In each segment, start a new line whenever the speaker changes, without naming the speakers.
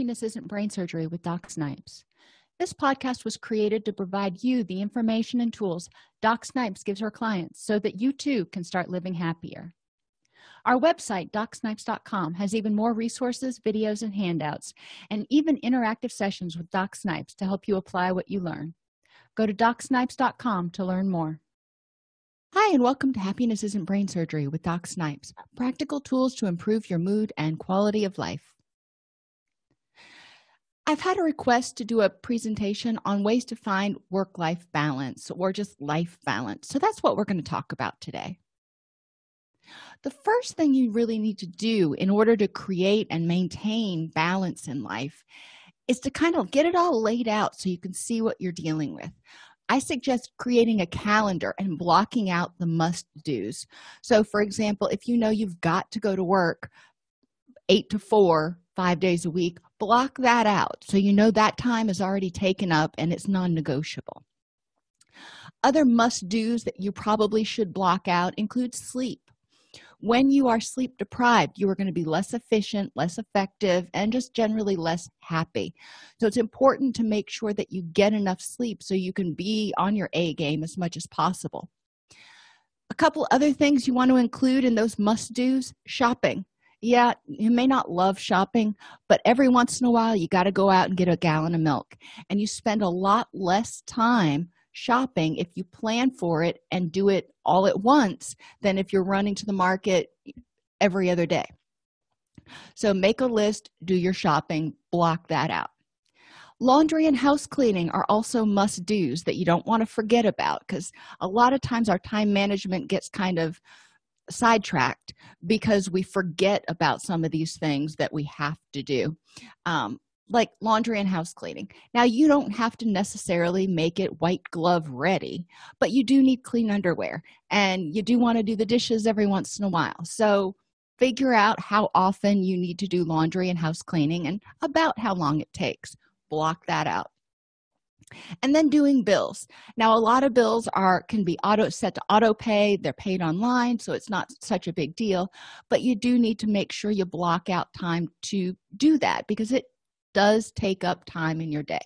Happiness Isn't Brain Surgery with Doc Snipes. This podcast was created to provide you the information and tools Doc Snipes gives her clients so that you too can start living happier. Our website, docsnipes.com, has even more resources, videos, and handouts, and even interactive sessions with Doc Snipes to help you apply what you learn. Go to docsnipes.com to learn more. Hi, and welcome to Happiness Isn't Brain Surgery with Doc Snipes practical tools to improve your mood and quality of life. I've had a request to do a presentation on ways to find work life balance or just life balance. So that's what we're going to talk about today. The first thing you really need to do in order to create and maintain balance in life is to kind of get it all laid out so you can see what you're dealing with. I suggest creating a calendar and blocking out the must do's. So, for example, if you know you've got to go to work eight to four, five days a week, block that out so you know that time is already taken up and it's non negotiable. Other must do's that you probably should block out include sleep. When you are sleep deprived you are going to be less efficient less effective and just generally less happy. So it's important to make sure that you get enough sleep so you can be on your a game as much as possible. A couple other things you want to include in those must do's shopping yeah you may not love shopping but every once in a while you got to go out and get a gallon of milk. And you spend a lot less time shopping if you plan for it and do it all at once than if you're running to the market every other day. So make a list do your shopping block that out. Laundry and house cleaning are also must do's that you don't want to forget about because a lot of times our time management gets kind of sidetracked because we forget about some of these things that we have to do um, like laundry and house cleaning. Now you don't have to necessarily make it white glove ready but you do need clean underwear and you do want to do the dishes every once in a while. So figure out how often you need to do laundry and house cleaning and about how long it takes. Block that out and then doing bills. Now a lot of bills are can be auto set to auto pay. They're paid online so it's not such a big deal but you do need to make sure you block out time to do that because it does take up time in your day.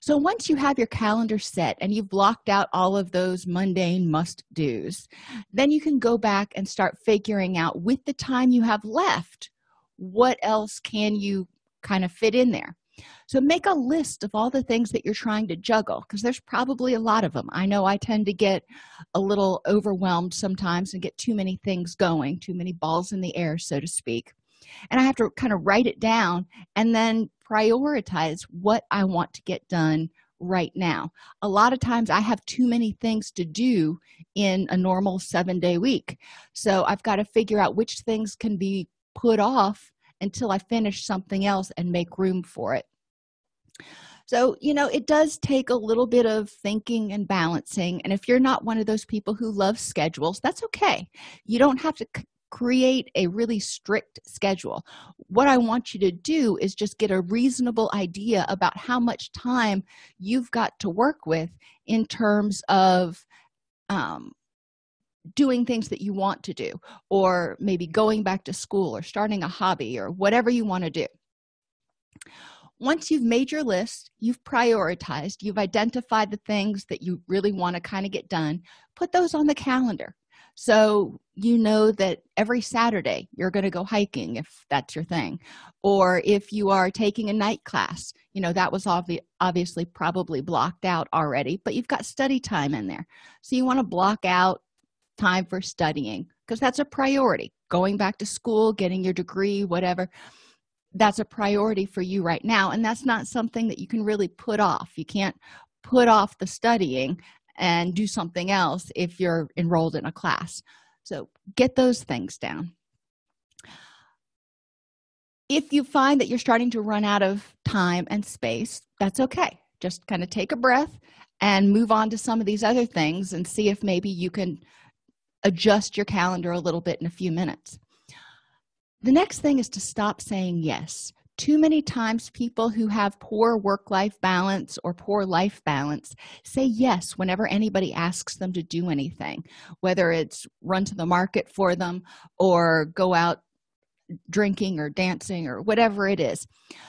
So once you have your calendar set and you've blocked out all of those mundane must do's then you can go back and start figuring out with the time you have left what else can you kind of fit in there so make a list of all the things that you're trying to juggle because there's probably a lot of them. I know i tend to get a little overwhelmed sometimes and get too many things going too many balls in the air so to speak. And i have to kind of write it down and then prioritize what i want to get done right now. A lot of times i have too many things to do in a normal seven day week. So i've got to figure out which things can be put off until i finish something else and make room for it so you know it does take a little bit of thinking and balancing and if you're not one of those people who love schedules that's okay. You don't have to create a really strict schedule. What i want you to do is just get a reasonable idea about how much time you've got to work with in terms of um, doing things that you want to do or maybe going back to school or starting a hobby or whatever you want to do once you've made your list you've prioritized you've identified the things that you really want to kind of get done put those on the calendar. So you know that every saturday you're going to go hiking if that's your thing or if you are taking a night class you know that was obvi obviously probably blocked out already but you've got study time in there. So you want to block out time for studying because that's a priority. Going back to school getting your degree whatever that's a priority for you right now and that's not something that you can really put off. You can't put off the studying and do something else if you're enrolled in a class. So get those things down. If you find that you're starting to run out of time and space that's okay. Just kind of take a breath and move on to some of these other things and see if maybe you can adjust your calendar a little bit in a few minutes the next thing is to stop saying yes. Too many times people who have poor work-life balance or poor life balance say yes whenever anybody asks them to do anything whether it's run to the market for them or go out drinking or dancing or whatever it is.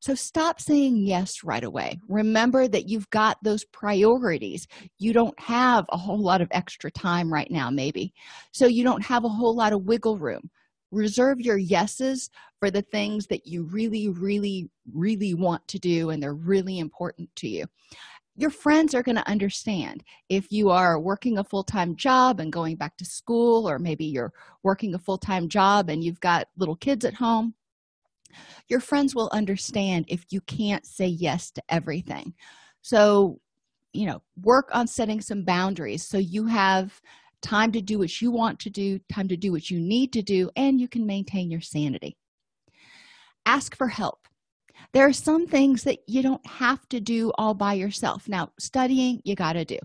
So stop saying yes right away. Remember that you've got those priorities. You don't have a whole lot of extra time right now maybe. So you don't have a whole lot of wiggle room reserve your yeses for the things that you really really really want to do and they're really important to you. Your friends are going to understand. If you are working a full-time job and going back to school or maybe you're working a full-time job and you've got little kids at home your friends will understand if you can't say yes to everything. So you know work on setting some boundaries. So you have time to do what you want to do time to do what you need to do and you can maintain your sanity. Ask for help. There are some things that you don't have to do all by yourself. Now studying you got to do.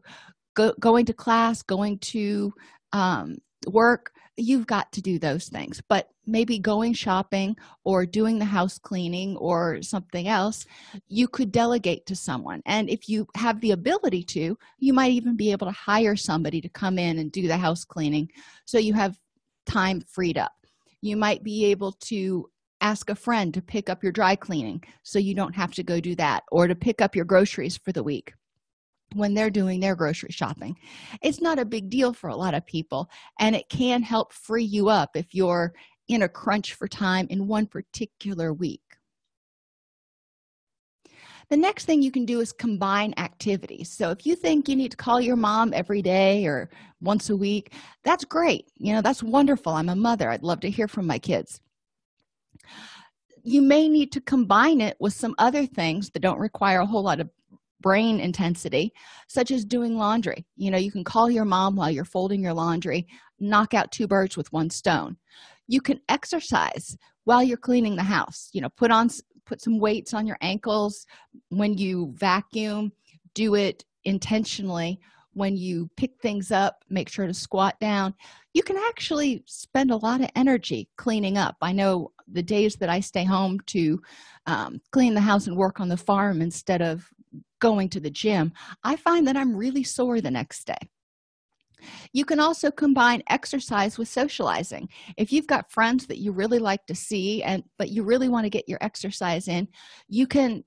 Go, going to class going to um, work you've got to do those things. But maybe going shopping or doing the house cleaning or something else you could delegate to someone. And if you have the ability to you might even be able to hire somebody to come in and do the house cleaning so you have time freed up. You might be able to ask a friend to pick up your dry cleaning so you don't have to go do that or to pick up your groceries for the week when they're doing their grocery shopping. It's not a big deal for a lot of people and it can help free you up if you're in a crunch for time in one particular week. The next thing you can do is combine activities. So if you think you need to call your mom every day or once a week that's great. You know that's wonderful. I'm a mother. I'd love to hear from my kids. You may need to combine it with some other things that don't require a whole lot of brain intensity such as doing laundry. You know you can call your mom while you're folding your laundry knock out two birds with one stone. You can exercise while you're cleaning the house. You know put on put some weights on your ankles when you vacuum. Do it intentionally when you pick things up make sure to squat down. You can actually spend a lot of energy cleaning up. I know the days that i stay home to um, clean the house and work on the farm instead of going to the gym i find that i'm really sore the next day. You can also combine exercise with socializing. If you've got friends that you really like to see and but you really want to get your exercise in you can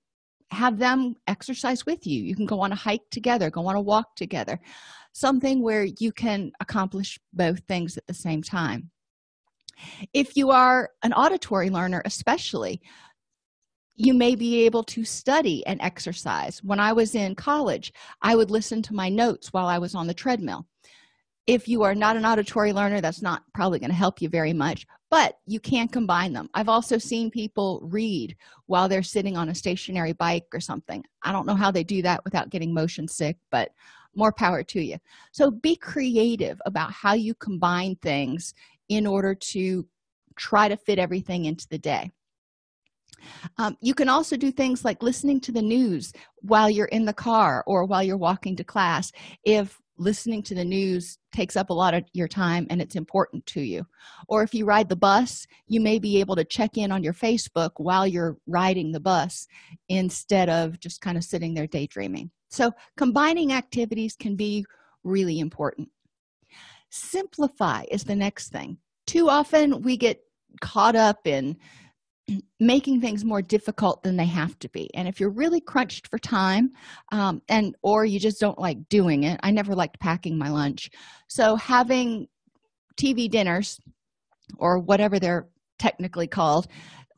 have them exercise with you. You can go on a hike together go on a walk together something where you can accomplish both things at the same time. If you are an auditory learner especially you may be able to study and exercise. When i was in college i would listen to my notes while i was on the treadmill. If you are not an auditory learner that's not probably going to help you very much but you can combine them. I've also seen people read while they're sitting on a stationary bike or something. I don't know how they do that without getting motion sick but more power to you. So be creative about how you combine things in order to try to fit everything into the day um, you can also do things like listening to the news while you're in the car or while you're walking to class if listening to the news takes up a lot of your time and it's important to you. Or if you ride the bus you may be able to check in on your facebook while you're riding the bus instead of just kind of sitting there daydreaming. So combining activities can be really important. Simplify is the next thing. Too often we get caught up in making things more difficult than they have to be. And if you're really crunched for time um, and or you just don't like doing it i never liked packing my lunch. So having tv dinners or whatever they're technically called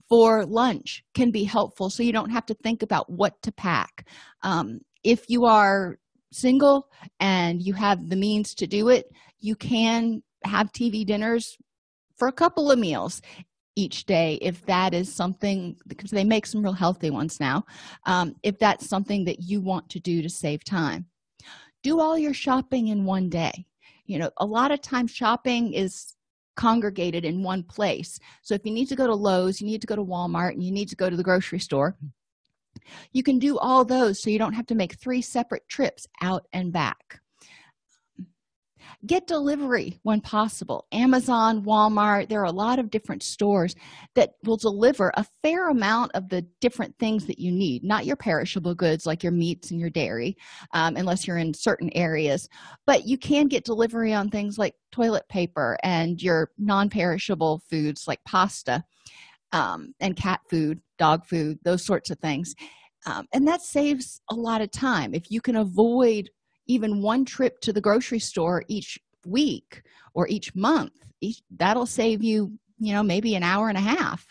for lunch can be helpful so you don't have to think about what to pack. Um, if you are single and you have the means to do it you can have tv dinners for a couple of meals each day if that is something because they make some real healthy ones now um, if that's something that you want to do to save time. Do all your shopping in one day. You know a lot of times shopping is congregated in one place. So if you need to go to lowes you need to go to walmart and you need to go to the grocery store you can do all those so you don't have to make three separate trips out and back get delivery when possible. Amazon walmart there are a lot of different stores that will deliver a fair amount of the different things that you need not your perishable goods like your meats and your dairy um, unless you're in certain areas but you can get delivery on things like toilet paper and your non-perishable foods like pasta um, and cat food dog food those sorts of things. Um, and that saves a lot of time. If you can avoid even one trip to the grocery store each week or each month each, that'll save you you know maybe an hour and a half.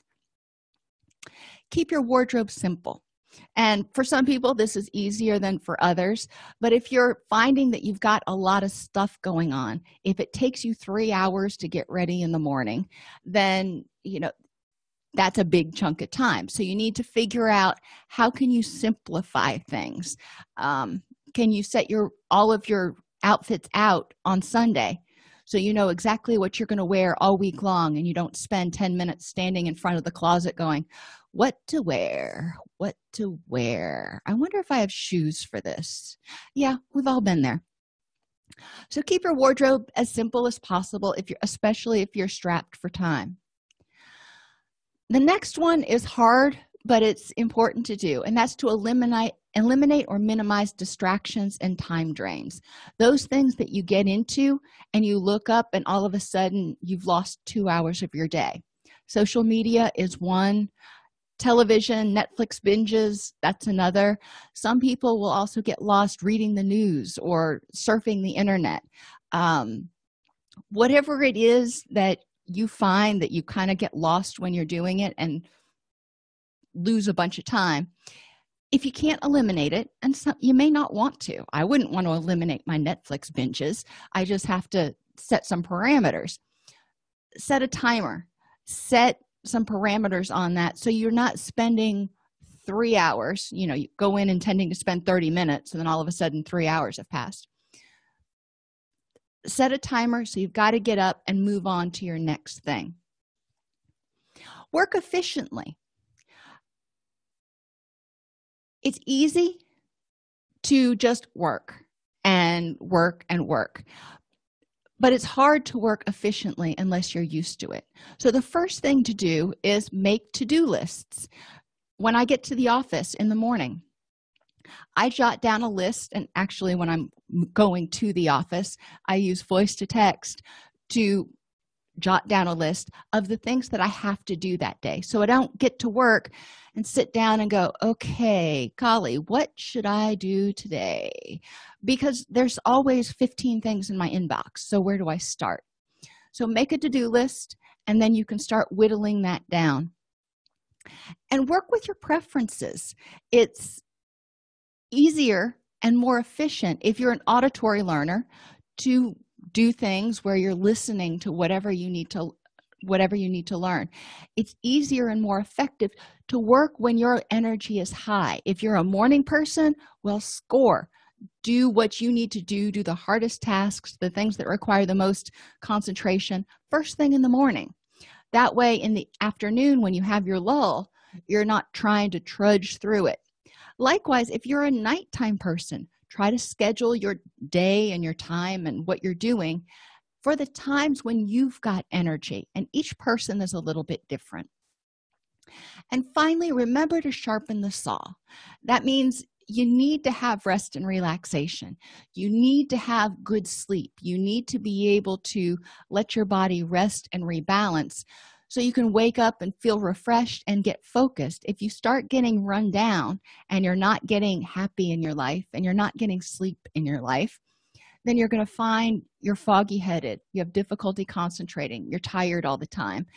Keep your wardrobe simple. And for some people this is easier than for others but if you're finding that you've got a lot of stuff going on if it takes you three hours to get ready in the morning then you know that's a big chunk of time. So you need to figure out how can you simplify things. Um, can you set your all of your outfits out on sunday? So you know exactly what you're going to wear all week long and you don't spend 10 minutes standing in front of the closet going what to wear? What to wear? I wonder if i have shoes for this. Yeah we've all been there. So keep your wardrobe as simple as possible if you're especially if you're strapped for time. The next one is hard but it's important to do and that's to eliminate eliminate or minimize distractions and time drains. Those things that you get into and you look up and all of a sudden you've lost two hours of your day. Social media is one. Television netflix binges that's another. Some people will also get lost reading the news or surfing the internet. Um, whatever it is that you find that you kind of get lost when you're doing it and lose a bunch of time if you can't eliminate it and some, you may not want to. I wouldn't want to eliminate my netflix binges. I just have to set some parameters. Set a timer. Set some parameters on that so you're not spending three hours you know you go in intending to spend 30 minutes and then all of a sudden three hours have passed. Set a timer so you've got to get up and move on to your next thing. Work efficiently it's easy to just work and work and work but it's hard to work efficiently unless you're used to it. So the first thing to do is make to-do lists. When i get to the office in the morning i jot down a list and actually when i'm going to the office i use voice to text to jot down a list of the things that i have to do that day. So i don't get to work and sit down and go okay golly what should i do today? Because there's always 15 things in my inbox. So where do i start? So make a to-do list and then you can start whittling that down. And work with your preferences. It's easier and more efficient if you're an auditory learner to do things where you're listening to whatever you need to whatever you need to learn. It's easier and more effective to work when your energy is high. If you're a morning person well score. Do what you need to do. Do the hardest tasks the things that require the most concentration first thing in the morning. That way in the afternoon when you have your lull you're not trying to trudge through it. Likewise if you're a nighttime person try to schedule your day and your time and what you're doing for the times when you've got energy and each person is a little bit different. And finally remember to sharpen the saw. That means you need to have rest and relaxation. You need to have good sleep. You need to be able to let your body rest and rebalance so you can wake up and feel refreshed and get focused. If you start getting run down and you're not getting happy in your life and you're not getting sleep in your life then you're going to find you're foggy headed. You have difficulty concentrating. You're tired all the time.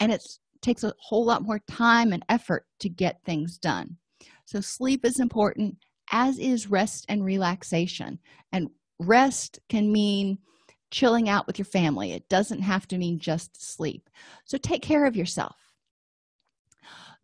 And it takes a whole lot more time and effort to get things done. So sleep is important as is rest and relaxation. And rest can mean chilling out with your family. It doesn't have to mean just sleep. So take care of yourself.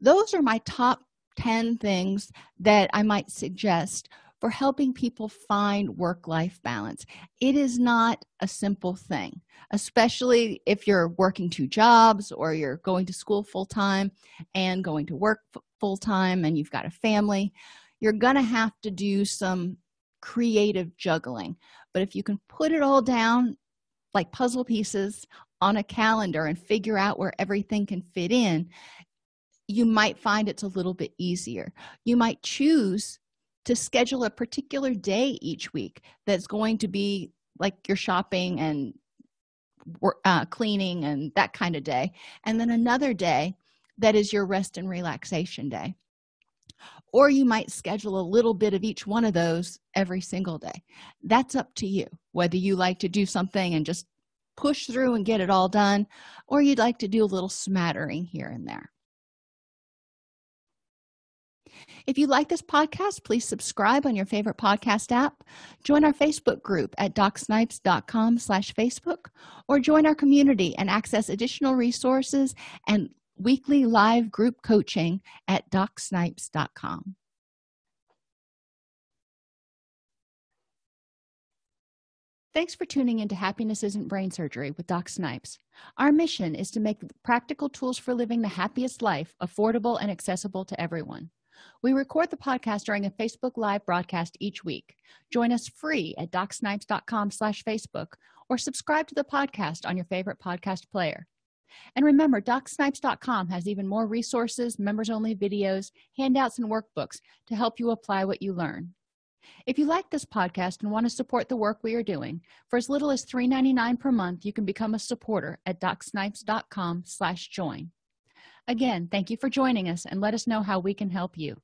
Those are my top 10 things that i might suggest for helping people find work-life balance. It is not a simple thing especially if you're working two jobs or you're going to school full-time and going to work full-time and you've got a family. You're gonna have to do some creative juggling. But if you can put it all down like puzzle pieces on a calendar and figure out where everything can fit in you might find it's a little bit easier. You might choose to schedule a particular day each week that's going to be like your shopping and uh, cleaning and that kind of day and then another day that is your rest and relaxation day or you might schedule a little bit of each one of those every single day. That's up to you whether you like to do something and just push through and get it all done or you'd like to do a little smattering here and there. If you like this podcast please subscribe on your favorite podcast app join our facebook group at docsnipes.com slash facebook or join our community and access additional resources and weekly live group coaching at docsnipes.com Thanks for tuning into Happiness Isn't Brain Surgery with Doc Snipes. Our mission is to make practical tools for living the happiest life affordable and accessible to everyone. We record the podcast during a Facebook Live broadcast each week. Join us free at docsnipes.com slash Facebook or subscribe to the podcast on your favorite podcast player. And remember, docsnipes.com has even more resources, members-only videos, handouts, and workbooks to help you apply what you learn. If you like this podcast and want to support the work we are doing, for as little as $3.99 per month, you can become a supporter at docsnipes.com slash join. Again, thank you for joining us and let us know how we can help you.